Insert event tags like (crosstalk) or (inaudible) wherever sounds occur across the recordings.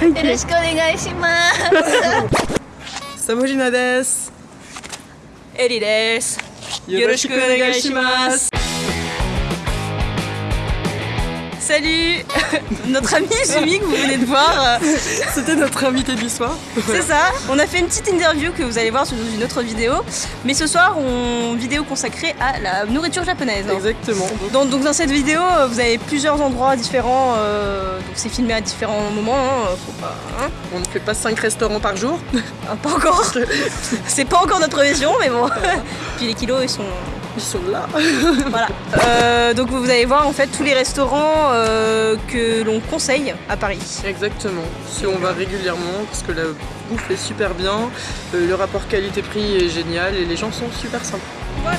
よろしくお願いします。サモジナです。エリです。よろしくお願いします。Salut (laughs) Notre ami Jimmy que vous venez de voir, euh, C'était notre invité du soir. c'est ça. On a fait une petite interview que vous allez voir sur une autre vidéo. Mais ce soir, on vidéo consacrée à la nourriture japonaise. hein. Exactement. Donc, donc dans cette vidéo, euh, vous avez plusieurs endroits différents. euh, donc c'est filmé à différents moments. hein, faut pas, hein. On ne fait pas 5 restaurants par jour. Ah, pas encore. (laughs) c'est pas encore notre vision, mais bon. (laughs) Puis les kilos, ils sont Ils sont là. (laughs) Voilà. Euh, donc vous allez voir en fait tous les restaurants euh, que l'on conseille à Paris. Exactement. Si on va régulièrement, parce que la bouffe est super bien, euh, le rapport qualité-prix est génial et les gens sont super sympas. Voilà.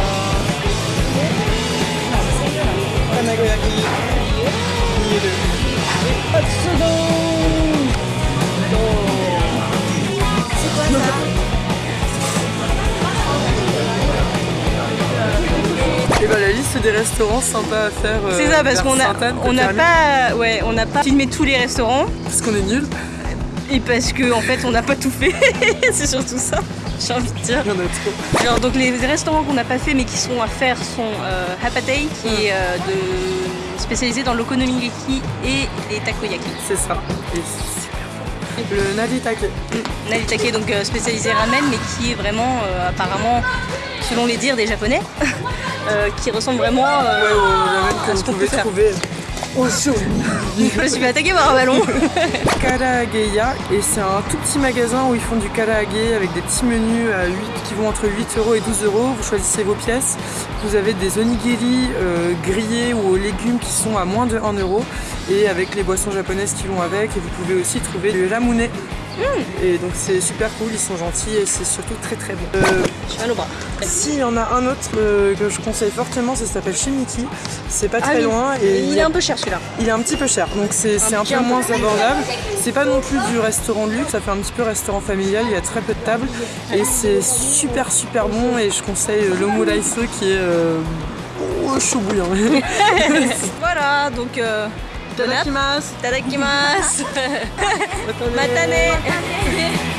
Et bah la liste des restaurants sympas à faire. euh, C'est ça parce qu'on a on n'a pas ouais on n'a pas filmé tous les restaurants Parce qu'on est nuls. et parce que en fait on n'a pas tout fait. (laughs) C'est surtout ça. J'ai envie de dire. Il y en a trop. Alors donc les restaurants qu'on n'a pas fait mais qui sont à faire sont euh, Hapatei qui est euh, de spécialisé dans l'okonomiyaki et les takoyaki. C'est ça. Et c'est super bon. Le Naritake. Naritake donc euh, spécialisé ramen mais qui est vraiment euh, apparemment selon les dires des japonais (laughs) euh, qui ressemble vraiment euh, Ouais, au ramen à ce qu'on peut faire. trouver. (laughs) Je me suis fait attaquer par un ballon. (laughs) Karageya et c'est un tout petit magasin où ils font du karage avec des petits menus à 8, qui vont entre 8 euros et 12 euros. Vous choisissez vos pièces. Vous avez des onigiri euh, grillés ou aux légumes qui sont à moins de 1 euro et avec les boissons japonaises qui vont avec. Et vous pouvez aussi trouver du ramune. Et donc c'est super cool, ils sont gentils et c'est surtout très très bon. Euh, Je suis mal au bras. si, il y en a un autre euh, que je conseille fortement, ça s'appelle Shimiki. C'est pas Ah très oui. loin et Il est un peu cher celui-là. il est un petit peu cher, donc c'est un peu un peu. moins abordable. C'est pas non plus du restaurant de luxe, ça fait un petit peu restaurant familial, il y a très peu de tables et c'est super super bon et je conseille euh, l'omuraisu qui est euh, oh, chaud bouillant. (laughs) (laughs) Voilà donc ただきます。いただきます。(laughs) またね。